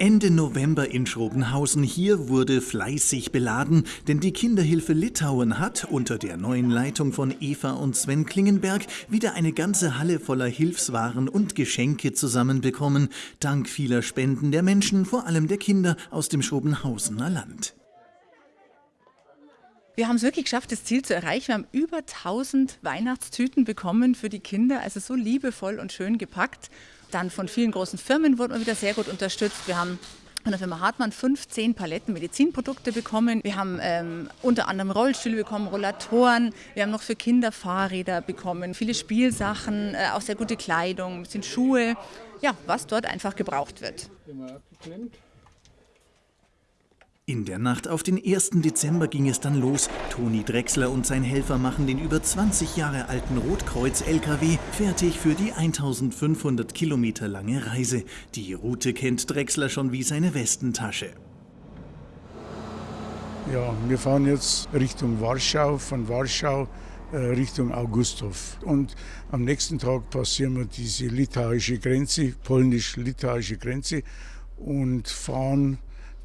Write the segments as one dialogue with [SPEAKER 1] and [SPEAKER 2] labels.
[SPEAKER 1] Ende November in Schrobenhausen. Hier wurde fleißig beladen, denn die Kinderhilfe Litauen hat unter der neuen Leitung von Eva und Sven Klingenberg wieder eine ganze Halle voller Hilfswaren und Geschenke zusammenbekommen, dank vieler Spenden der Menschen, vor allem der Kinder aus dem Schrobenhausener Land.
[SPEAKER 2] Wir haben es wirklich geschafft, das Ziel zu erreichen. Wir haben über 1000 Weihnachtstüten bekommen für die Kinder, also so liebevoll und schön gepackt. Dann von vielen großen Firmen wurden wir wieder sehr gut unterstützt. Wir haben von der Firma Hartmann 15 Paletten Medizinprodukte bekommen. Wir haben ähm, unter anderem Rollstühle bekommen, Rollatoren. Wir haben noch für Kinder Fahrräder bekommen, viele Spielsachen, äh, auch sehr gute Kleidung, ein bisschen Schuhe. Ja, was dort einfach gebraucht wird. Immer.
[SPEAKER 1] In der Nacht auf den 1. Dezember ging es dann los. Toni Drechsler und sein Helfer machen den über 20 Jahre alten Rotkreuz-LKW fertig für die 1500 Kilometer lange Reise. Die Route kennt Drechsler schon wie seine Westentasche.
[SPEAKER 3] Ja, wir fahren jetzt Richtung Warschau, von Warschau äh, Richtung Augustow. Und am nächsten Tag passieren wir diese litauische Grenze, polnisch-litauische Grenze und fahren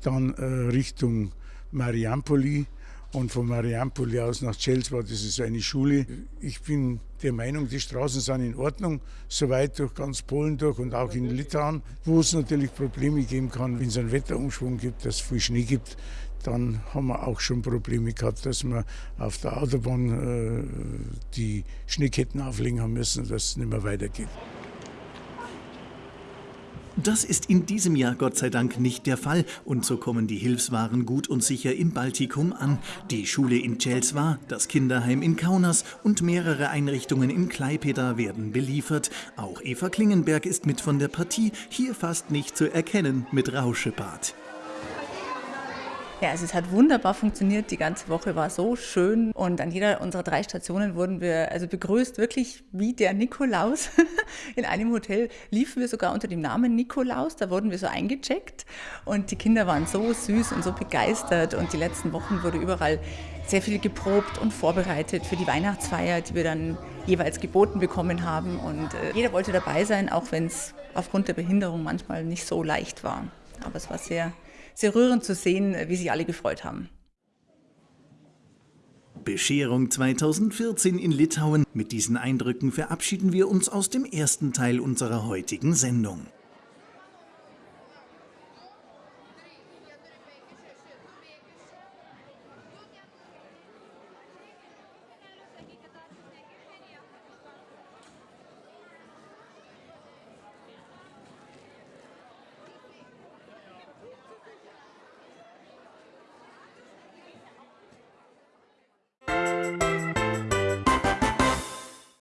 [SPEAKER 3] dann äh, Richtung Mariampoli und von Mariampoli aus nach Celswa, das ist eine Schule. Ich bin der Meinung, die Straßen sind in Ordnung, soweit durch ganz Polen durch und auch in Litauen, wo es natürlich Probleme geben kann, wenn es einen Wetterumschwung gibt, dass es viel Schnee gibt, dann haben wir auch schon Probleme gehabt, dass wir auf der Autobahn äh, die Schneeketten auflegen haben müssen, dass es nicht mehr weitergeht.
[SPEAKER 1] Das ist in diesem Jahr Gott sei Dank nicht der Fall und so kommen die Hilfswaren gut und sicher im Baltikum an. Die Schule in Celsva, das Kinderheim in Kaunas und mehrere Einrichtungen in Klaipeda werden beliefert. Auch Eva Klingenberg ist mit von der Partie, hier fast nicht zu erkennen mit Rauschebart.
[SPEAKER 2] Ja, also es hat wunderbar funktioniert. Die ganze Woche war so schön und an jeder unserer drei Stationen wurden wir also begrüßt, wirklich wie der Nikolaus. In einem Hotel liefen wir sogar unter dem Namen Nikolaus. Da wurden wir so eingecheckt und die Kinder waren so süß und so begeistert und die letzten Wochen wurde überall sehr viel geprobt und vorbereitet für die Weihnachtsfeier, die wir dann jeweils geboten bekommen haben. Und äh, jeder wollte dabei sein, auch wenn es aufgrund der Behinderung manchmal nicht so leicht war. Aber es war sehr sehr rührend zu sehen, wie sich alle gefreut haben.
[SPEAKER 1] Bescherung 2014 in Litauen. Mit diesen Eindrücken verabschieden wir uns aus dem ersten Teil unserer heutigen Sendung.